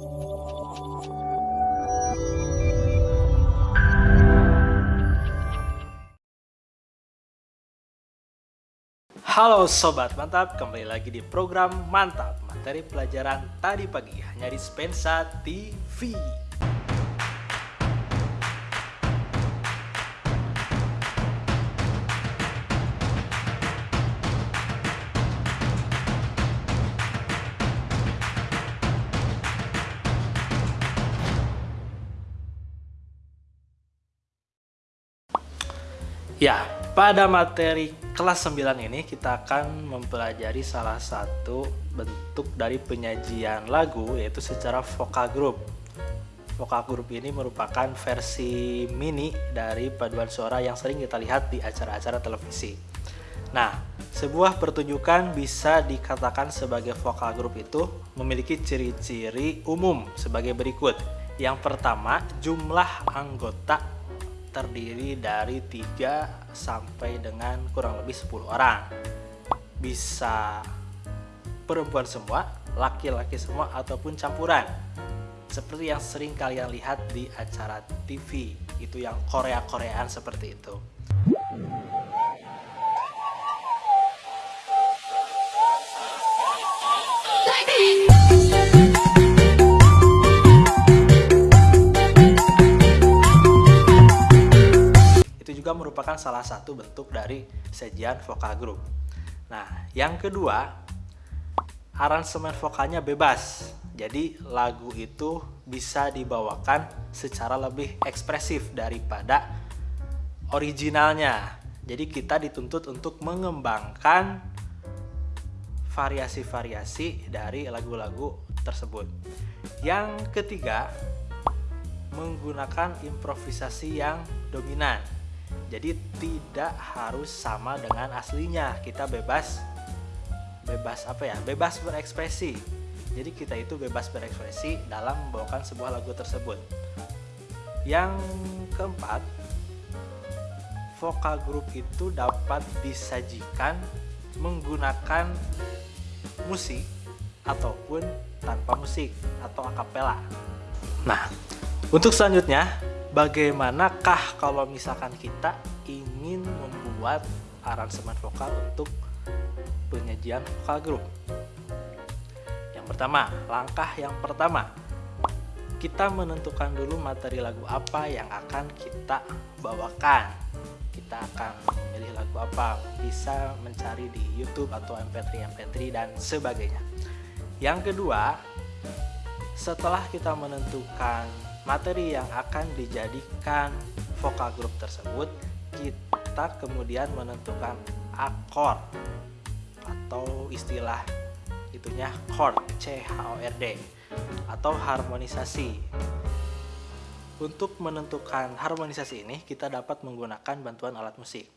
Halo Sobat Mantap, kembali lagi di program Mantap Materi pelajaran tadi pagi hanya di Spensa TV Ya, pada materi kelas 9 ini kita akan mempelajari salah satu bentuk dari penyajian lagu yaitu secara vokal group. Vokal group ini merupakan versi mini dari paduan suara yang sering kita lihat di acara-acara televisi. Nah, sebuah pertunjukan bisa dikatakan sebagai vokal group itu memiliki ciri-ciri umum sebagai berikut. Yang pertama, jumlah anggota terdiri dari 3 sampai dengan kurang lebih 10 orang. Bisa perempuan semua laki-laki semua ataupun campuran. Seperti yang sering kalian lihat di acara TV itu yang Korea-Koreaan seperti itu merupakan salah satu bentuk dari sajian vokal group. Nah, yang kedua, aransemen vokalnya bebas. Jadi lagu itu bisa dibawakan secara lebih ekspresif daripada originalnya. Jadi kita dituntut untuk mengembangkan variasi-variasi dari lagu-lagu tersebut. Yang ketiga, menggunakan improvisasi yang dominan. Jadi tidak harus sama dengan aslinya. Kita bebas bebas apa ya? Bebas berekspresi. Jadi kita itu bebas berekspresi dalam membawakan sebuah lagu tersebut. Yang keempat, vokal grup itu dapat disajikan menggunakan musik ataupun tanpa musik atau akapela. Nah, untuk selanjutnya bagaimanakah kalau misalkan kita ingin membuat aransemen vokal untuk penyajian vokal grup? Yang pertama langkah yang pertama. Kita menentukan dulu materi lagu apa yang akan kita bawakan. Kita akan memilih lagu apa bisa mencari di YouTube atau MP3 MP3 dan sebagainya. Yang kedua setelah kita menentukan materi yang akan dijadikan vokal grup tersebut kita kemudian menentukan akord atau istilah itunya chord C H O R D atau harmonisasi. Untuk menentukan harmonisasi ini kita dapat menggunakan bantuan alat musik.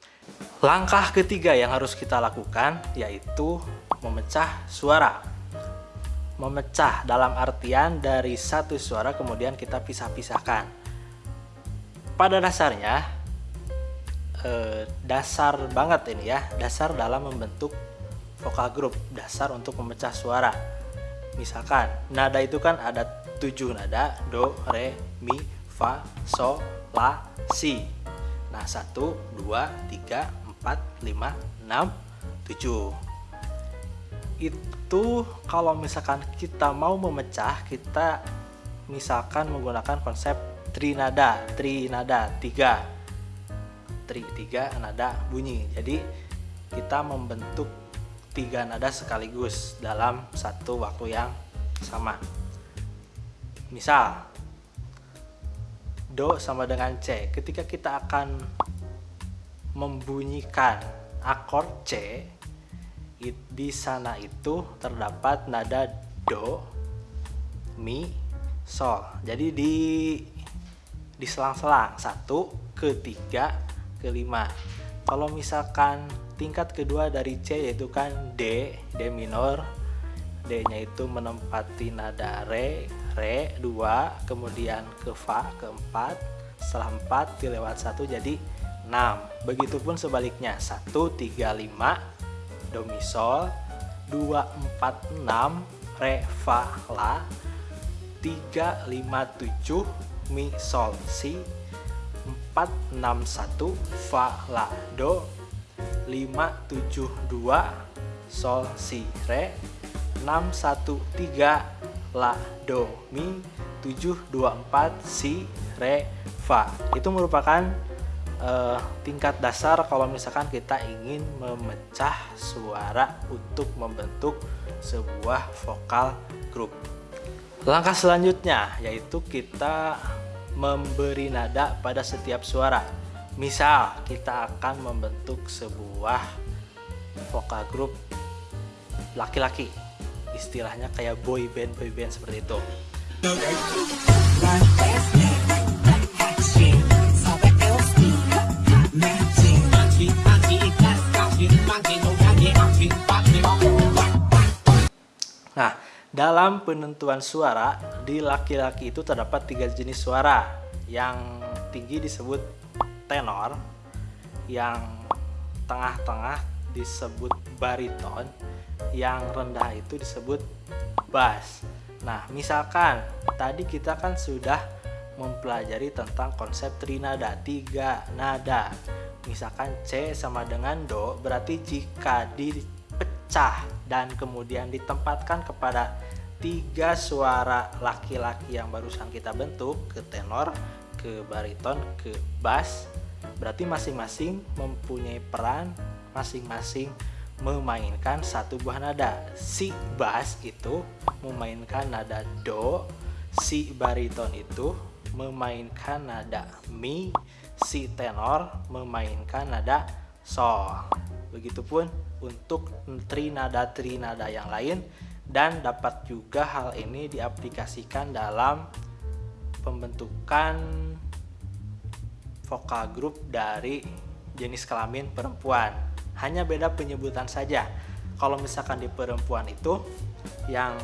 Langkah ketiga yang harus kita lakukan yaitu memecah suara memecah dalam artian dari satu suara kemudian kita pisah-pisahkan. Pada dasarnya eh, dasar banget ini ya, dasar dalam membentuk vokal group, dasar untuk memecah suara. Misalkan nada itu kan ada tujuh nada, do, re, mi, fa, so, la, si. Nah, satu, dua, tiga, empat, lima, enam, tujuh itu kalau misalkan kita mau memecah kita misalkan menggunakan konsep trinada trinada tiga. Tri tiga nada bunyi. Jadi kita membentuk tiga nada sekaligus dalam satu waktu yang sama. Misal do sama dengan c. Ketika kita akan membunyikan akord c it, di sana itu terdapat nada do, mi, sol. Jadi di diselang-selang satu, ketiga, kelima. Kalau misalkan tingkat kedua dari C yaitu kan D, D minor. D-nya itu menempati nada re, re dua kemudian ke fa keempat, setelah 4 dilewat satu jadi enam Begitupun sebaliknya 1 3 5 domisol 246 revala 357 misolsi 461 valado 572 sol si re 613 la do mi 724 si re fa. Itu merupakan uh, tingkat dasar kalau misalkan kita ingin memecah suara untuk membentuk sebuah vokal grup Langkah selanjutnya yaitu kita memberi nada pada setiap suara. Misal kita akan membentuk sebuah vokal grup laki-laki. Istilahnya kayak boy band boy band seperti itu. Dalam penentuan suara, di laki-laki itu terdapat tiga jenis suara. Yang tinggi disebut tenor, yang tengah-tengah disebut bariton, yang rendah itu disebut bass. Nah, misalkan tadi kita kan sudah mempelajari tentang konsep trinada, tiga nada. Misalkan C sama dengan Do, berarti jika dipecah dan kemudian ditempatkan kepada tiga suara laki-laki yang barusan kita bentuk ke tenor, ke bariton, ke bass berarti masing-masing mempunyai peran masing-masing memainkan satu buah nada. Si bass itu memainkan nada do si bariton itu memainkan nada mi si tenor memainkan nada sol. Begitupun untuk trinada-trinada yang lain dan dapat juga hal ini diaplikasikan dalam pembentukan vokal grup dari jenis kelamin perempuan. Hanya beda penyebutan saja. Kalau misalkan di perempuan itu yang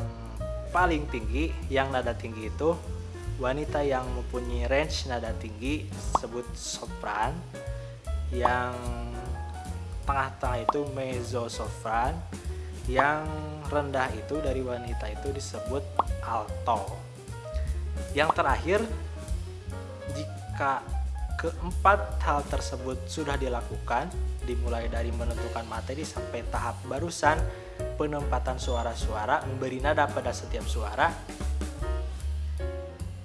paling tinggi yang nada tinggi itu wanita yang mempunyai range nada tinggi disebut sopran. Yang tengah-tengah itu mezzo sopran yang rendah itu dari wanita itu disebut alto. Yang terakhir jika keempat hal tersebut sudah dilakukan dimulai dari menentukan materi sampai tahap barusan penempatan suara-suara memberi nada pada setiap suara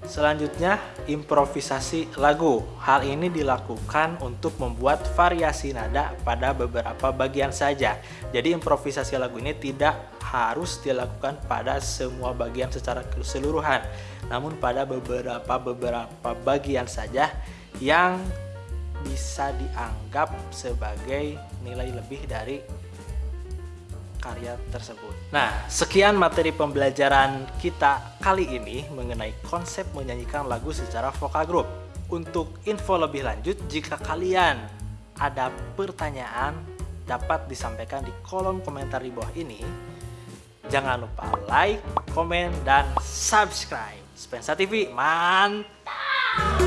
Selanjutnya, improvisasi lagu. Hal ini dilakukan untuk membuat variasi nada pada beberapa bagian saja. Jadi improvisasi lagu ini tidak harus dilakukan pada semua bagian secara keseluruhan, namun pada beberapa beberapa bagian saja yang bisa dianggap sebagai nilai lebih dari karya tersebut. Nah, sekian materi pembelajaran kita kali ini mengenai konsep menyanyikan lagu secara vokal grup. Untuk info lebih lanjut, jika kalian ada pertanyaan dapat disampaikan di kolom komentar di bawah ini. Jangan lupa like, komen, dan subscribe. Spensa TV, mantap!